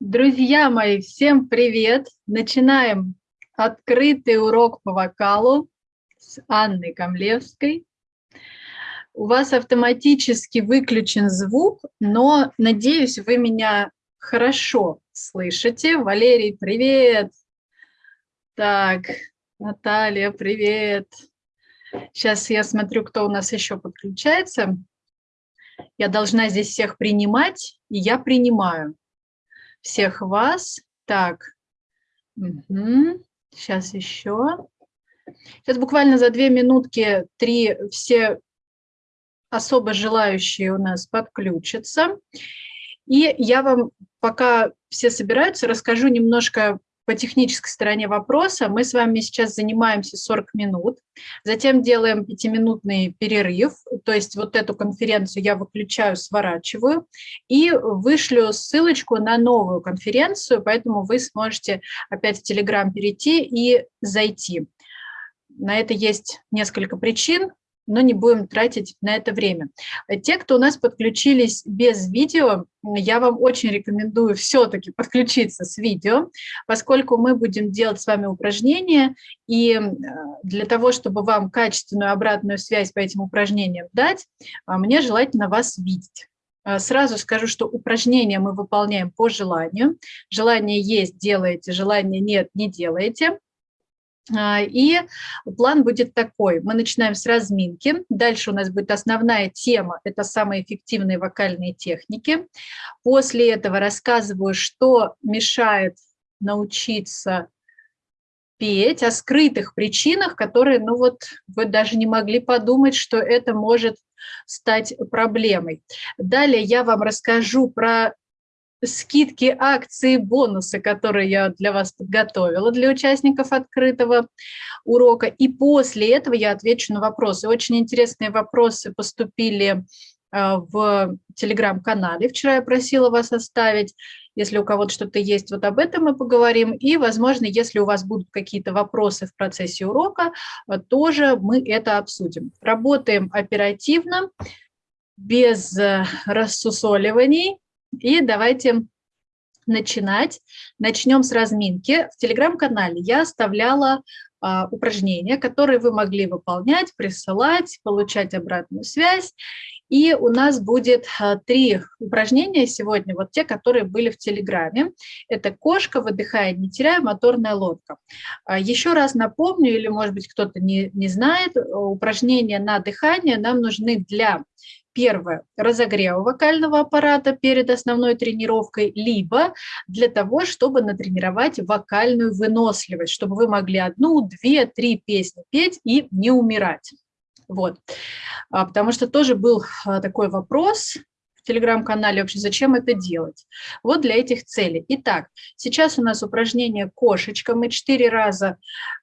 Друзья мои, всем привет! Начинаем открытый урок по вокалу с Анной Камлевской. У вас автоматически выключен звук, но, надеюсь, вы меня хорошо слышите. Валерий, привет! Так, Наталья, привет! Сейчас я смотрю, кто у нас еще подключается. Я должна здесь всех принимать, и я принимаю всех вас. Так, угу. сейчас еще. Сейчас буквально за две минутки три все особо желающие у нас подключатся. И я вам, пока все собираются, расскажу немножко по технической стороне вопроса. Мы с вами сейчас занимаемся 40 минут, затем делаем пятиминутный перерыв, то есть вот эту конференцию я выключаю, сворачиваю и вышлю ссылочку на новую конференцию, поэтому вы сможете опять в Telegram перейти и зайти. На это есть несколько причин, но не будем тратить на это время. Те, кто у нас подключились без видео, я вам очень рекомендую все-таки подключиться с видео, поскольку мы будем делать с вами упражнения, и э, для того, чтобы вам качественную обратную связь по этим упражнениям дать, а, мне желательно вас видеть. А, сразу скажу, что упражнения мы выполняем по желанию. Желание есть – делаете, желание нет – не делаете. А, и план будет такой. Мы начинаем с разминки. Дальше у нас будет основная тема – это самые эффективные вокальные техники. После этого рассказываю, что мешает научиться петь, о скрытых причинах, которые, ну вот, вы даже не могли подумать, что это может стать проблемой. Далее я вам расскажу про скидки, акции, бонусы, которые я для вас подготовила для участников открытого урока. И после этого я отвечу на вопросы. Очень интересные вопросы поступили а, в телеграм-канале. Вчера я просила вас оставить. Если у кого-то что-то есть, вот об этом мы поговорим. И, возможно, если у вас будут какие-то вопросы в процессе урока, а, тоже мы это обсудим. Работаем оперативно, без э, рассусоливаний, и давайте начинать. Начнем с разминки. В телеграм-канале я оставляла а, упражнения, которые вы могли выполнять, присылать, получать обратную связь. И у нас будет а, три упражнения сегодня, вот те, которые были в Телеграме. Это кошка, выдыхая, не теряя, моторная лодка. А, еще раз напомню, или, может быть, кто-то не, не знает, упражнения на дыхание нам нужны для Первое – разогрева вокального аппарата перед основной тренировкой, либо для того, чтобы натренировать вокальную выносливость, чтобы вы могли одну, две, три песни петь и не умирать. Вот. А, потому что тоже был а, такой вопрос телеграм-канале вообще, зачем это делать. Вот для этих целей. Итак, сейчас у нас упражнение «Кошечка». Мы четыре раза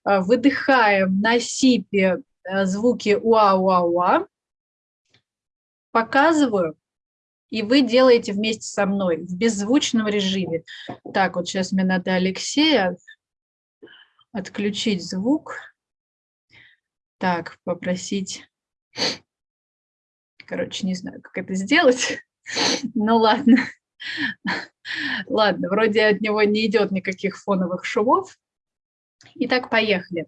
а, выдыхаем на сипе звуки уа-уа-уа показываю, и вы делаете вместе со мной в беззвучном режиме. Так, вот сейчас мне надо Алексея отключить звук. Так, попросить... Короче, не знаю, как это сделать. Ну ладно. Ладно, вроде от него не идет никаких фоновых шумов. Итак, поехали.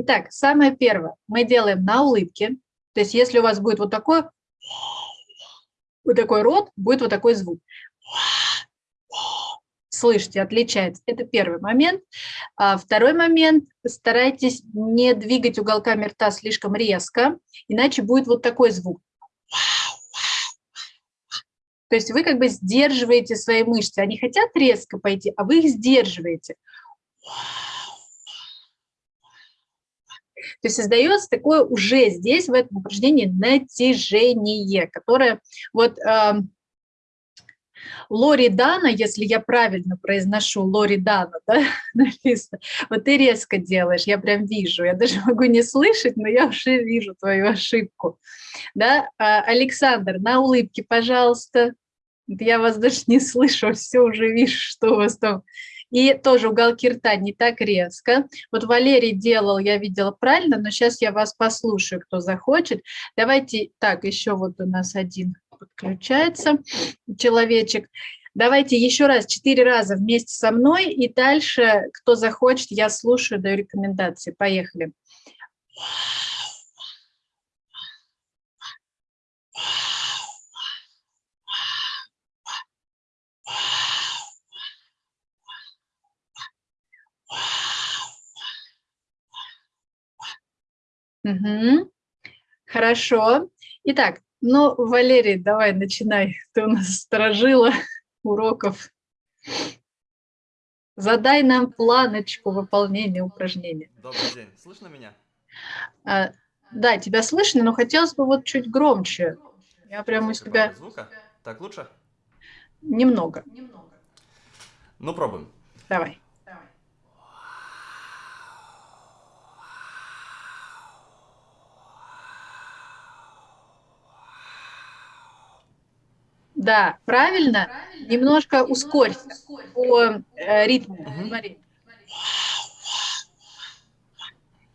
Итак, самое первое мы делаем на улыбке. То есть если у вас будет вот такой, вот такой рот, будет вот такой звук. Слышите, отличается. Это первый момент. А второй момент, старайтесь не двигать уголками рта слишком резко, иначе будет вот такой звук. То есть вы как бы сдерживаете свои мышцы. Они хотят резко пойти, а вы их сдерживаете. То есть создается такое уже здесь, в этом упражнении, натяжение, которое вот... Э, Лори Дана, если я правильно произношу Лори Дана, да, написано, вот ты резко делаешь, я прям вижу, я даже могу не слышать, но я уже вижу твою ошибку. Да? А, Александр, на улыбке, пожалуйста. Я вас даже не слышу, все уже вижу, что у вас там И тоже уголки рта не так резко. Вот Валерий делал, я видела правильно, но сейчас я вас послушаю, кто захочет. Давайте, так, еще вот у нас один подключается человечек. Давайте еще раз, четыре раза вместе со мной, и дальше, кто захочет, я слушаю, даю рекомендации. Поехали. Угу. Хорошо. Итак, ну, Валерий, давай, начинай. Ты у нас сторожила уроков. Задай нам планочку выполнения упражнения. Добрый день. Слышно меня? А, да, тебя слышно, но хотелось бы вот чуть громче. Я прямо у себя... Звука? Так лучше? Немного. Ну, пробуем. Давай. Да, правильно. Немножко ускорься по э, ритму. Смотри.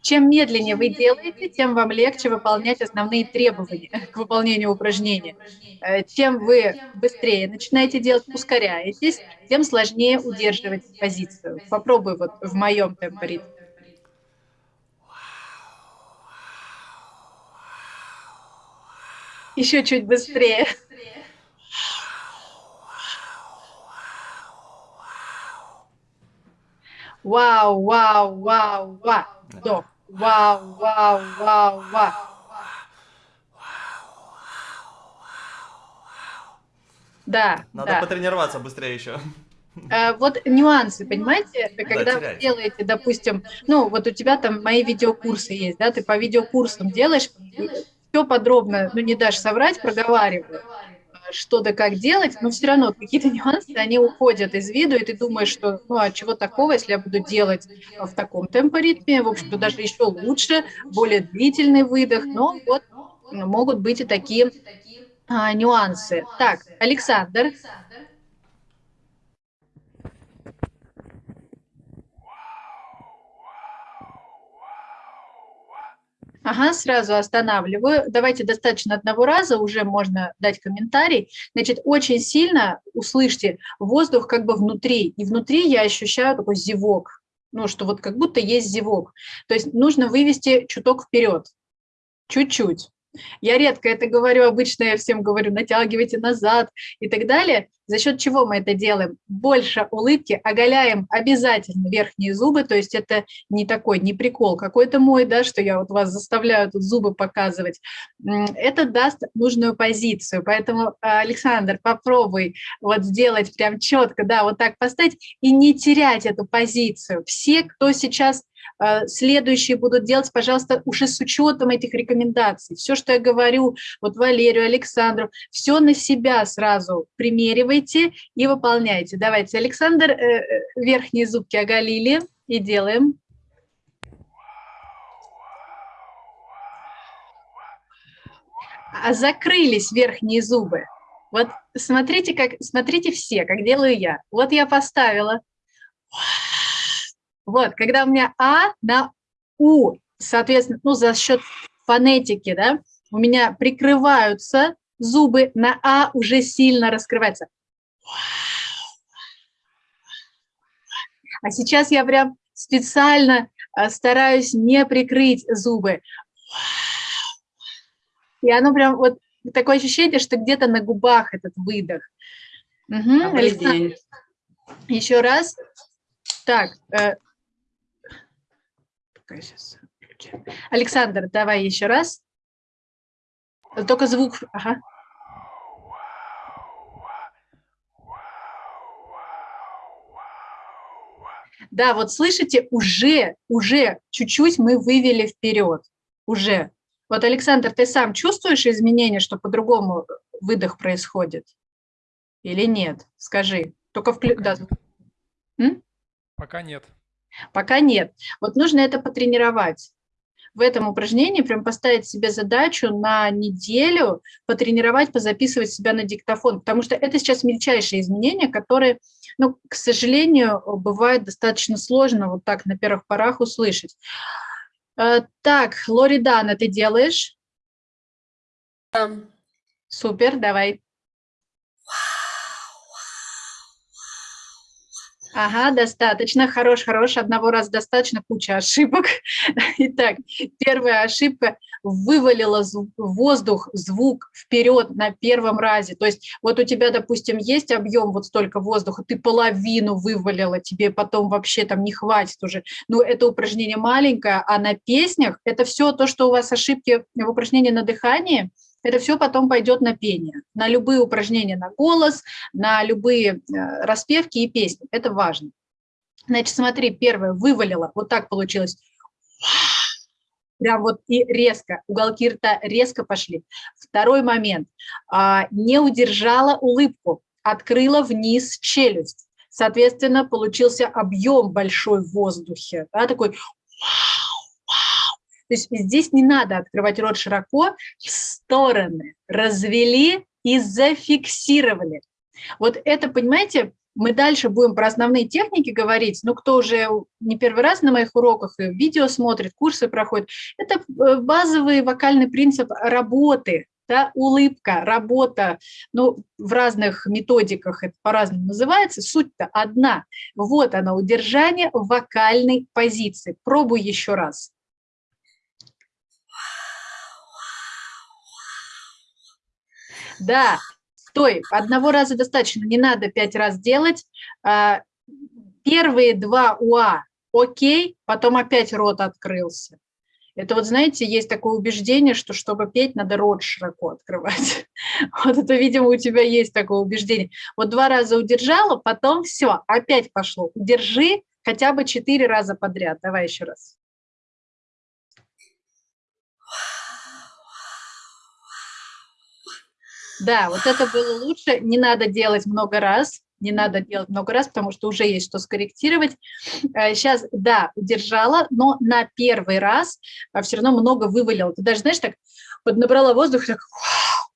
Чем медленнее вы делаете, тем вам легче выполнять основные требования к выполнению упражнения. Э, чем вы быстрее начинаете делать, ускоряетесь, тем сложнее удерживать позицию. Попробуй вот в моем темпе Еще чуть быстрее. Вау, вау, вау, вау. Вдох. Вау, вау, вау, вау. Да, Надо да. потренироваться быстрее еще. А, вот нюансы, понимаете, когда вы делаете, допустим, ну, вот у тебя там мои видеокурсы есть, да, ты по видеокурсам делаешь, все подробно, ну, не дашь соврать, проговариваю что да как делать, но все равно какие-то нюансы, они уходят из виду, и ты думаешь, что ну а чего такого, если я буду делать в таком темпоритме, в общем-то даже еще лучше, более длительный выдох, но вот могут быть и такие а, нюансы. Так, Александр. Ага, сразу останавливаю. Давайте достаточно одного раза, уже можно дать комментарий. Значит, очень сильно услышьте воздух как бы внутри. И внутри я ощущаю такой зевок. Ну, что вот как будто есть зевок. То есть нужно вывести чуток вперед. Чуть-чуть. Я редко это говорю, обычно я всем говорю, натягивайте назад и так далее. За счет чего мы это делаем? Больше улыбки, оголяем обязательно верхние зубы, то есть это не такой, не прикол какой-то мой, да, что я вот вас заставляю тут зубы показывать. Это даст нужную позицию, поэтому, Александр, попробуй вот сделать прям четко, да, вот так поставить и не терять эту позицию. Все, кто сейчас следующие будут делать, пожалуйста, уже с учетом этих рекомендаций. Все, что я говорю, вот Валерию, Александру, все на себя сразу примеривайте и выполняйте. Давайте, Александр, э, э, верхние зубки оголили и делаем. А закрылись верхние зубы. Вот смотрите, как, смотрите все, как делаю я. Вот я поставила. Вот, когда у меня А на У, соответственно, ну, за счет фонетики, да, у меня прикрываются зубы, на А уже сильно раскрывается. А сейчас я прям специально а, стараюсь не прикрыть зубы. И оно прям вот такое ощущение, что где-то на губах этот выдох. Угу, еще раз. Так, э, Пока сейчас Александр, давай еще раз. Только звук. Ага. Да, вот слышите, уже, уже чуть-чуть мы вывели вперед. Уже. Вот, Александр, ты сам чувствуешь изменения, что по-другому выдох происходит? Или нет? Скажи. Только вклю... Пока, да. нет. Пока нет. Пока нет. Вот нужно это потренировать. в этом упражнении прям поставить себе задачу на неделю потренировать, позаписывать себя на диктофон, потому что это сейчас мельчайшие изменения, которые, ну, к сожалению, бывает достаточно сложно вот так на первых порах услышать. Э, так, Лоридана, ты делаешь? Um, Супер, давай. Ага, достаточно, хорош, хорош, одного раза достаточно, куча ошибок. Итак, первая ошибка – вывалила воздух, звук вперед на первом разе. То есть вот у тебя, допустим, есть объем вот столько воздуха, ты половину вывалила, тебе потом вообще там не хватит уже. Ну, это упражнение маленькое, а на песнях это все то, что у вас ошибки в упражнении на дыхании – это все потом пойдет на пение, на любые упражнения на голос, на любые э, распевки и песни. Это важно. Значит, смотри, первое, вывалила, вот так получилось. Прям вот и резко, уголки рта резко пошли. Второй момент, а, не удержала улыбку, открыла вниз челюсть. Соответственно, получился объем большой в воздухе, да, такой вау, то есть здесь не надо открывать рот широко, стороны развели и зафиксировали. Вот это, понимаете, мы дальше будем про основные техники говорить, но кто уже не первый раз на моих уроках и видео смотрит, курсы проходит, это э, базовый вокальный принцип работы, да, улыбка, работа, ну, в разных методиках это по-разному называется, суть-то одна. Вот она, удержание вокальной позиции. Пробуй еще раз. Да, стой, одного раза достаточно, не надо пять раз делать. А, первые два УА окей, потом опять рот открылся. Это вот, знаете, есть такое убеждение, что чтобы петь, надо рот широко открывать. Вот это, видимо, у тебя есть такое убеждение. Вот два раза удержала, потом все, опять пошло. Удержи хотя бы четыре раза подряд. Давай еще раз. Да, вот это было лучше. Не надо делать много раз. Не надо делать много раз, потому что уже есть что скорректировать. Сейчас, э, да, удержала, но на первый раз э, все равно много вывалила. Ты даже, знаешь, так вот набрала воздух, так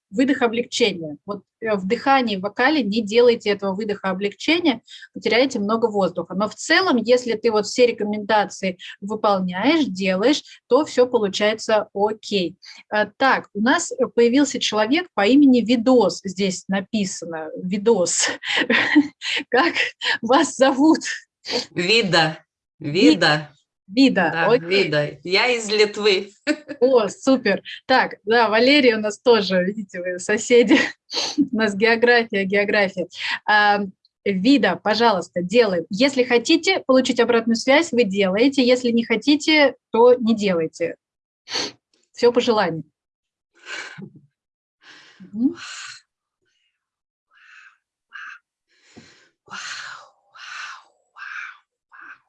выдох облегчения. Вот э, в дыхании, в вокале не делайте этого выдоха облегчения, потеряете много воздуха. Но в целом, если ты вот все рекомендации выполняешь, делаешь, то все получается окей. Э, так, у нас появился человек по имени Видос, здесь написано, Видос. Как вас зовут? Вида. Вида. Вида. Да, Окей. вида. Я из Литвы. О, супер. Так, да, Валерий у нас тоже, видите, вы соседи. У нас география, география. А, вида, пожалуйста, делаем. Если хотите получить обратную связь, вы делаете. Если не хотите, то не делайте. Все по желанию. Угу.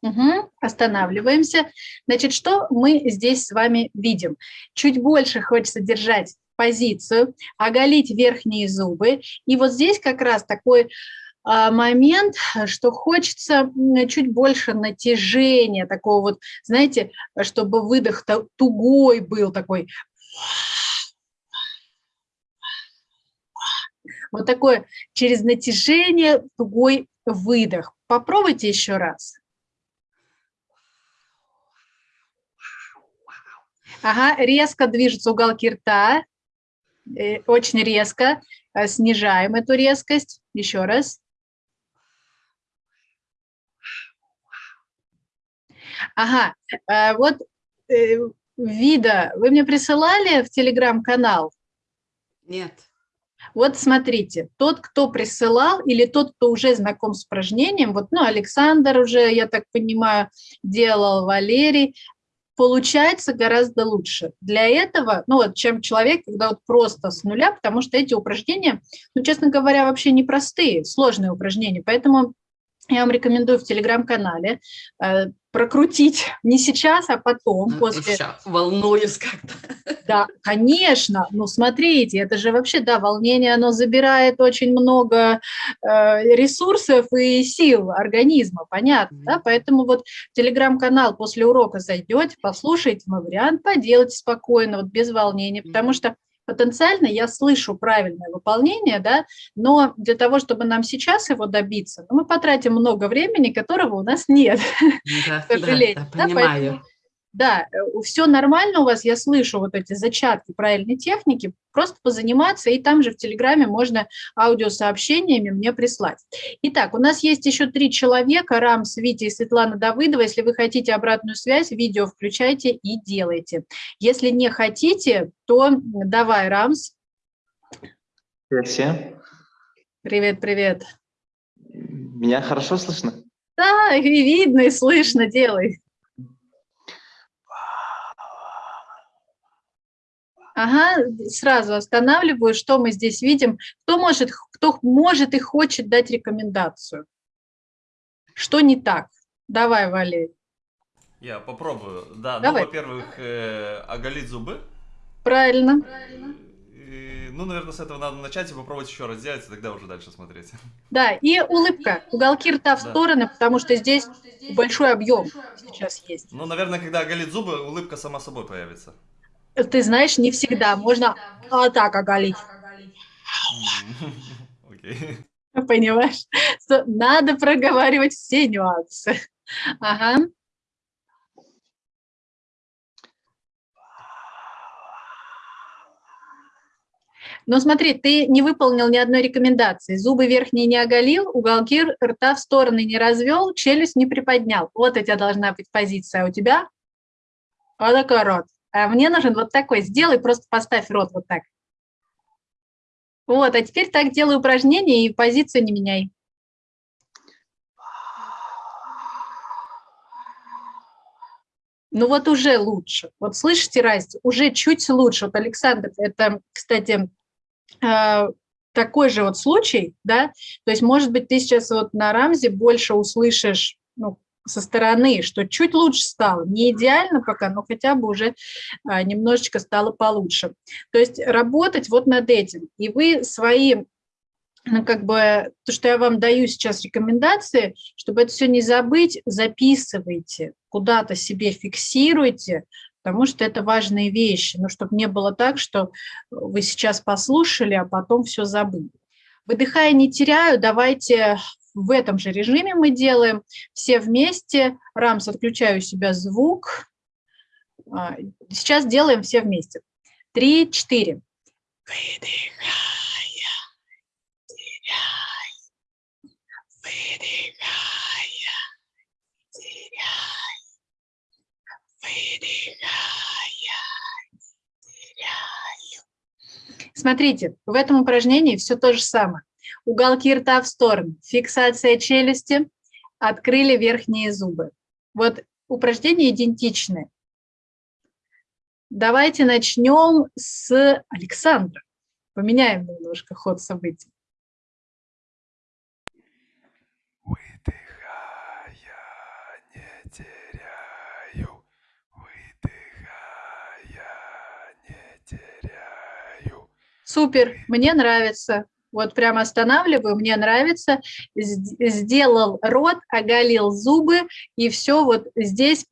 Угу, останавливаемся. Значит, что мы здесь с вами видим? Чуть больше хочется держать позицию, оголить верхние зубы. И вот здесь как раз такой а, момент, что хочется чуть больше натяжения, такого вот, знаете, чтобы выдох тугой был такой. Вот такое через натяжение тугой выдох. Попробуйте еще раз. Ага, резко движутся уголки рта, э, очень резко. Э, снижаем эту резкость. Еще раз. Ага, э, вот вида вы мне присылали в телеграм-канал? Нет. Вот смотрите, тот, кто присылал, или тот, кто уже знаком с упражнением, вот, ну, Александр уже, я так понимаю, делал, Валерий, получается гораздо лучше. Для этого, ну вот, чем человек, когда вот просто с нуля, потому что эти упражнения, ну, честно говоря, вообще непростые, сложные упражнения, поэтому я вам рекомендую в телеграм-канале э, прокрутить не сейчас, а потом, Ну, после... волнуюсь как-то. Да, конечно. Ну, смотрите, это же вообще, да, волнение, оно забирает очень много э, ресурсов и сил организма, понятно, да? Мгм. Поэтому вот телеграм-канал после урока зайдете, послушайте мой вариант, поделайте спокойно, вот без волнения, потому Мгм. что потенциально я слышу правильное выполнение, да, но для того, чтобы нам сейчас его добиться, ну, мы потратим много времени, которого у нас нет Да, к сожалению. да, да, да, понимаю. поэтому, да, все нормально у вас, я слышу вот эти зачатки правильной техники, просто позаниматься, и там же в Телеграме можно аудиосообщениями мне прислать. Итак, у нас есть еще три человека, Рамс, Витя и Светлана Давыдова. Если вы хотите обратную связь, видео включайте и делайте. Если не хотите, то давай, Рамс. Привет всем. Привет, привет. Меня хорошо слышно? Да, и видно, и слышно, делай. Ага, сразу останавливаю, что мы здесь видим. Кто может, кто может и хочет дать рекомендацию? Что не так? Давай, Валерий. Я попробую. Да, Давай. ну, во-первых, э, оголить зубы. Правильно. И, ну, наверное, с этого надо начать и попробовать еще раз сделать, и тогда уже дальше смотреть. Да, и улыбка. Уголки рта в Да. стороны, потому что здесь большой объем сейчас есть. Ну, наверное, когда оголить зубы, улыбка сама собой появится. Ты знаешь, не всегда. Можно а так оголить. Понимаешь? Что Надо проговаривать все нюансы. Ага. Но смотри, ты не выполнил ни одной рекомендации. Зубы верхние не оголил, уголки рта в стороны не развел, челюсть не приподнял. Вот у тебя должна быть позиция. А у тебя вот такой рот. А мне нужен вот такой. Сделай, просто поставь рот вот так. Вот, а теперь так делай упражнение и позицию не меняй. Ну вот уже лучше. Вот слышите разницу? Уже чуть лучше. Вот, Александр, это, кстати, э, такой же вот случай, да? То есть, может быть, ты сейчас вот на Рамзе больше услышишь ну, со стороны, что чуть лучше стало. Не идеально пока, но хотя бы уже а, немножечко стало получше. То есть работать вот над этим. И вы свои ну, как бы то, что я вам даю сейчас рекомендации, чтобы это все не забыть, записывайте, куда-то себе фиксируйте, потому что это важные вещи, ну, чтобы не было так, что вы сейчас послушали, а потом все забыли. Выдыхая не теряю, давайте в этом же режиме мы делаем все вместе. Рамс, отключаю у себя звук. А, Сейчас делаем все вместе. Три, четыре. Выдыхая, теряй. Выдыхая, теряй. Выдыхая, теряю. Смотрите, в этом упражнении все то же самое. Уголки рта в сторону, фиксация челюсти, открыли верхние зубы. Вот упражнения идентичны. Давайте начнем с Александра. Поменяем немножко ход событий. Супер, мне нравится. Вот прямо останавливаю, мне нравится. Сд- Сделал рот, оголил зубы, и все вот здесь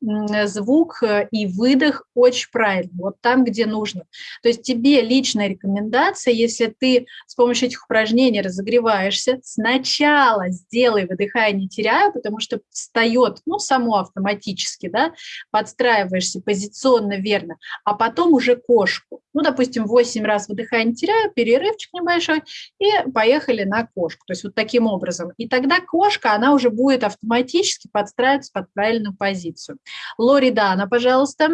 звук э, и выдох очень правильно, вот там, где нужно. То есть тебе личная рекомендация, если ты с помощью этих упражнений разогреваешься, сначала сделай, выдыхая, не теряя, потому что встает, ну, само автоматически, да, подстраиваешься позиционно верно, а потом уже кошку. Ну, допустим, 8 раз выдыхая, не теряя, перерывчик небольшой, и поехали на кошку. То есть вот таким образом. И тогда кошка, она уже будет автоматически подстраиваться под правильную позицию. Лори Дана, пожалуйста.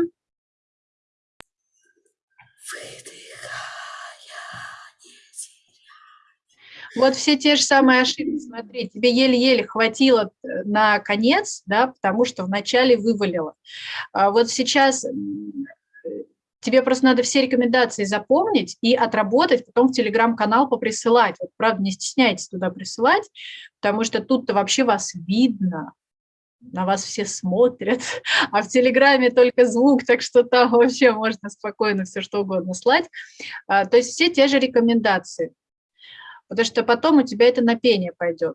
Вот все те же самые ошибки. Смотри, тебе еле-еле хватило э, на конец, да, потому что вначале вывалило. А вот сейчас Тебе просто надо все рекомендации запомнить и отработать, потом в телеграм-канал поприсылать. Вот, правда, не стесняйтесь туда присылать, потому что тут-то вообще вас видно, на вас все смотрят, а в Телеграме только звук, так что там вообще можно спокойно все что угодно слать. А, То есть все те же рекомендации, потому что потом у тебя это на пение пойдет.